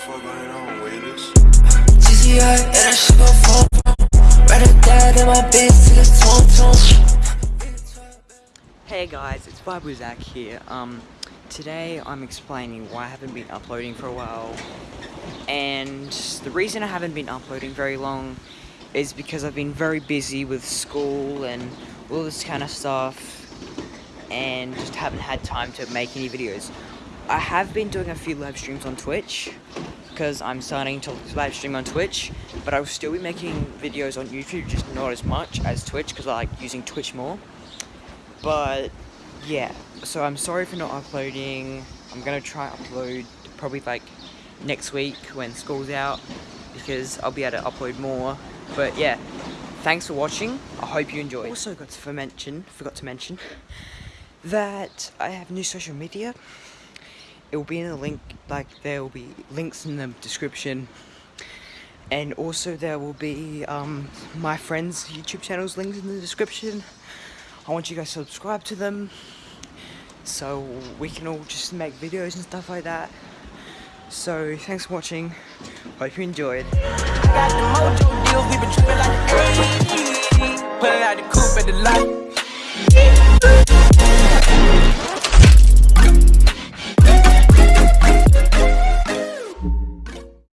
fuck going on, Willis? GCI, and I shit gon' fall Rather die than my bitch till it's tone Hey guys, it's Bible Zach here. Um, today I'm explaining why I haven't been uploading for a while. And the reason I haven't been uploading very long is because I've been very busy with school and all this kind of stuff and just haven't had time to make any videos. I have been doing a few live streams on Twitch because I'm starting to live stream on Twitch, but I'll still be making videos on YouTube, just not as much as Twitch because I like using Twitch more. But yeah, so I'm sorry for not uploading. I'm gonna try upload probably like next week when school's out because I'll be able to upload more. But yeah, thanks for watching. I hope you enjoyed. Also got to mention, forgot to mention that I have new social media. It will be in the link, like there will be links in the description. And also there will be um, my friends' YouTube channels linked in the description. I want you guys to subscribe to them so we can all just make videos and stuff like that. So thanks for watching. Hope you enjoyed. The.